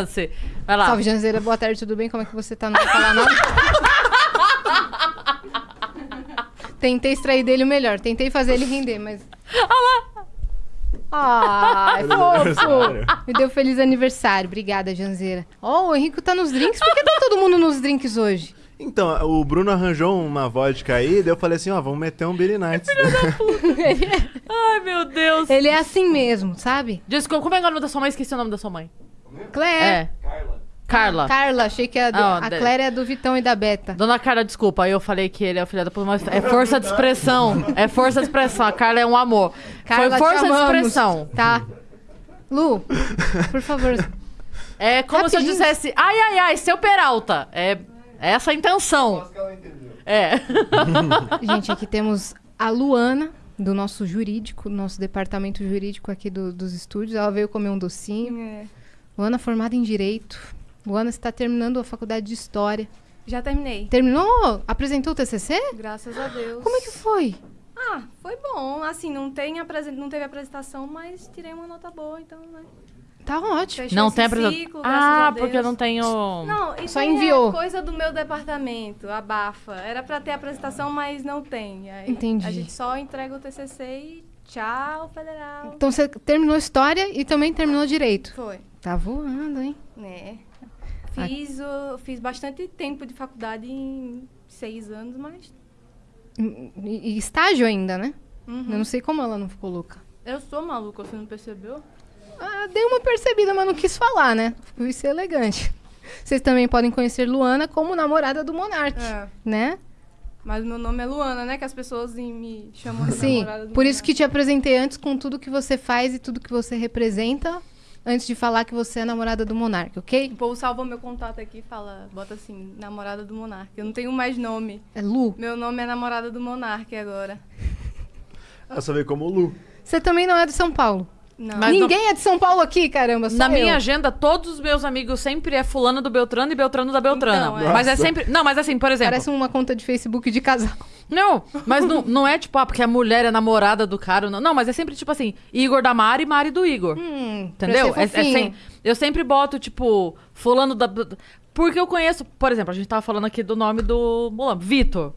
Você. Vai lá. Salve, Janzeira. Boa tarde, tudo bem? Como é que você tá? Não vai falar nada? Tentei extrair dele o melhor. Tentei fazer ele render, mas... Ai, fofo! Me deu feliz aniversário. Obrigada, Janzeira. Ó, o Henrico tá nos drinks. Por que tá todo mundo nos drinks hoje? Então, o Bruno arranjou uma vodka aí, daí eu falei assim, ó, vamos meter um Billy Nights. Ai, meu Deus. Ele é assim mesmo, sabe? Desculpa, como é que é o nome da sua mãe? Esqueci o nome da sua mãe. Claire. É. Carla. Carla, achei que a, do- Ah, a Claire é do Vitão e da Beta. Dona Carla, desculpa, aí eu falei que ele é o filho da puta, mas é força de expressão. É força de expressão. A Carla é um amor. Carla, Foi força de amamos. expressão. Tá. Lu, por favor. É como se eu Rapidinho. dissesse, ai, ai, ai, seu Peralta. É essa a intenção. É. Gente, aqui temos a Luana, do nosso jurídico, do nosso departamento jurídico aqui do- dos estúdios. Ela veio comer um docinho. É. Luana formada em Direito. Luana está terminando a faculdade de História. Já terminei. Terminou? Apresentou o TCC? Graças a Deus. Como é que foi? Ah, foi bom. Assim, não, tem apresen- não teve apresentação, mas tirei uma nota boa, então, né? Tá ótimo. Fechou Não tem apresentação. Ah, a Deus. porque eu não tenho. Não, isso Só aí enviou. é coisa do meu departamento, abafa. Era pra ter apresentação, mas não tem. Aí Entendi. A gente só entrega o TCC e tchau, federal. Então você terminou História e também terminou Direito. Foi, Tá voando, hein? né? Fiz, o, fiz bastante tempo de faculdade em seis anos, mas... E, e estágio ainda, né? Uhum. Eu não sei como ela não ficou louca. Eu sou maluca, você não percebeu? Ah, dei uma percebida, mas não quis falar, né? Fui ser elegante. Vocês também podem conhecer Luana como namorada do Monark, É. né? Mas meu nome é Luana, né? Que as pessoas me chamam de Sim, namorada do por isso que te apresentei antes com tudo que você faz e tudo que você representa, antes de falar que você é namorada do Monark, ok? O povo salva meu contato aqui e fala, bota assim, namorada do Monarca. Eu não tenho mais nome. É Lu. Meu nome é namorada do Monarca agora. Eu só veio como Lu. Você também não é de São Paulo. Não. Ninguém é de São Paulo aqui, caramba, Na eu. minha agenda, todos os meus amigos sempre é fulano do Beltrano e Beltrano da Beltrana. Então, é. Mas é sempre. Não, mas assim, por exemplo. Parece uma conta de Facebook de casal. Não, mas não, não é tipo, ah, porque a mulher é namorada do cara. Não, não mas é sempre tipo assim, Igor da Mari e Mari do Igor. Hum, Entendeu? É, é sem- eu sempre boto, tipo, fulano da. Porque eu conheço, por exemplo, a gente tava falando aqui do nome do Vitor.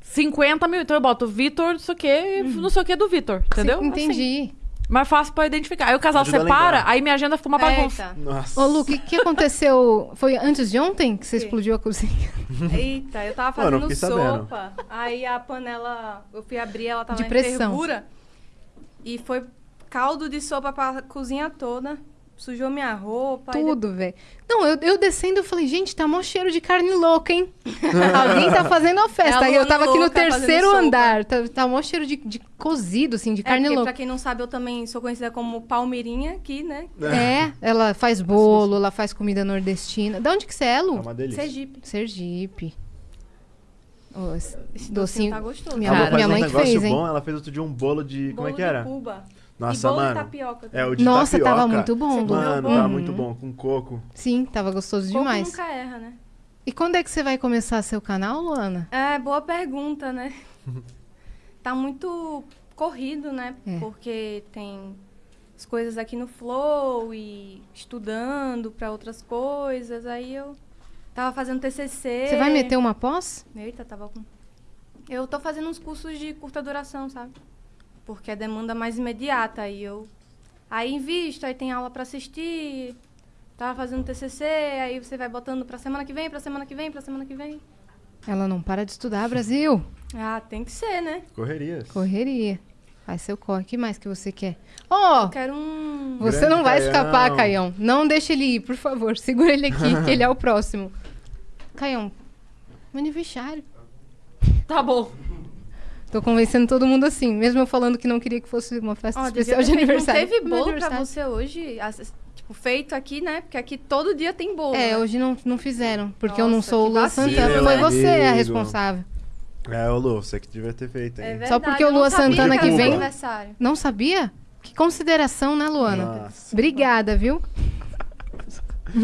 50 mil, então eu boto Vitor, não sei o que, não sei o que do Vitor, entendeu? Sim, entendi. Assim, mais fácil pra identificar. Aí o casal Ajuda a separa, aí minha agenda fica uma bagunça. Eita. Nossa. Ô, Lu, o que, que aconteceu? Foi antes de ontem que você Sim. explodiu a cozinha? Eita, eu tava Mano, eu fazendo sabendo. sopa. Aí a panela, eu fui abrir, ela tava De em pressão. fervura. E foi caldo de sopa pra cozinha toda. Sujou minha roupa. Tudo, velho. Não, eu, eu descendo, eu falei, gente, tá mó cheiro de carne louca, hein? Alguém tá fazendo a festa. É a Aí eu tava aqui no terceiro andar. Tá, tá mó cheiro de, de cozido, assim, de É carne porque, louca. pra quem não sabe, eu também sou conhecida como Palmeirinha aqui, né? É, ela faz bolo, ela faz comida nordestina. Da onde que você é, É Lu? uma delícia. Sergipe. Sergipe. Ô, esse docinho. docinho tá gostoso. Minha, A Lu Cara, faz minha um mãe que negócio fez, hein? bom, ela fez outro dia um bolo de... Como é Bolo que de era? Cuba. Nossa, e bolo mano. tapioca. É, o de Nossa, tapioca. tava muito bom. Mano, bom? tava muito bom. Com coco. Sim, tava gostoso Coco demais. nunca erra, né? E quando é que você vai começar seu canal, Luana? É, boa pergunta, né? tá muito corrido, né? É. Porque tem as coisas aqui no Flow e estudando pra outras coisas. Aí eu tava fazendo TCC. Você vai meter uma pós? Eita, tava com... Eu tô fazendo uns cursos de curta duração, sabe? Porque é demanda mais imediata. Aí eu... Aí invisto, aí tem aula pra assistir. Tava fazendo TCC, aí você vai botando pra semana que vem, pra semana que vem, pra semana que vem. Ela não para de estudar, Brasil. Ah, tem que ser, né? Correrias. Correria. Faz seu corre. O que mais que você quer? Ó, Eu quero um... você Grande não vai Caião. escapar, Caião. Não deixe ele ir, por favor. Segura ele aqui, que ele é o próximo. Caião, aniversário. Tá bom. Tô convencendo todo mundo assim, mesmo eu falando que não queria que fosse uma festa devia especial de aniversário. Não teve bolo pra você hoje? Tipo, feito aqui, né? Porque aqui todo dia tem bolo. É, né? hoje não, não fizeram, porque eu não Nossa, sou o Lua. Santana. Foi você a responsável. É, ô Lu, você que devia ter feito, É hein? verdade, Só porque o Lua Santana que vem- aniversário. Não sabia? Que consideração, né, Luana? Nossa. Obrigada, viu?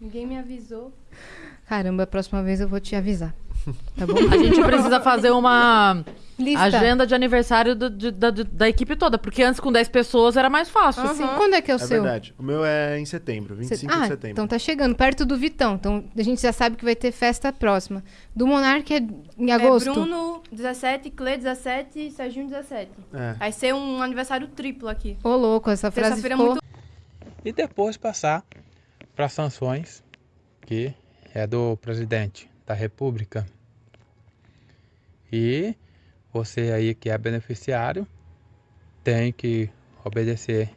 Ninguém me avisou. Caramba, a próxima vez eu vou te avisar. Tá bom? A gente precisa fazer uma. Lista. Agenda de aniversário do- de- da, da equipe toda. Porque antes com 10 pessoas era mais fácil. Aham. Sim, Quando é que é o É seu? verdade. O meu é em setembro, 25 ah, de setembro. então tá chegando, perto do Vitão. Então a gente já sabe que vai ter festa próxima. Do Monark é em agosto. É Bruno 17, Clê 17 e Serginho 17. É. Vai ser um aniversário triplo aqui. Ô, louco, essa frase Terça-feira ficou... muito e depois passar para sanções, que é do presidente da República. E você aí que é beneficiário tem que obedecer